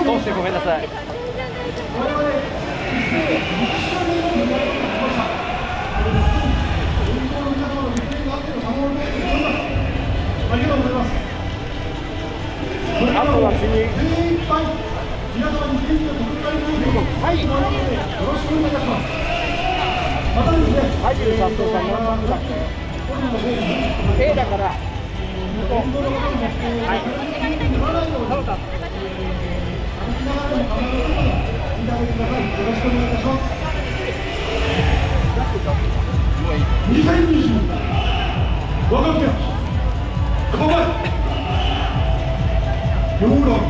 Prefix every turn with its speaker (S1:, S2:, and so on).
S1: 通してごめんなさい。
S2: あと。
S1: は次。
S2: 精一杯皆様に元気を届けたい。
S1: はい。
S2: よろしくお願い。い。たします。またですね。
S1: はい。佐藤さん何番だっけ A だからはいそうだ
S2: 2020我が宮構えヨーロッ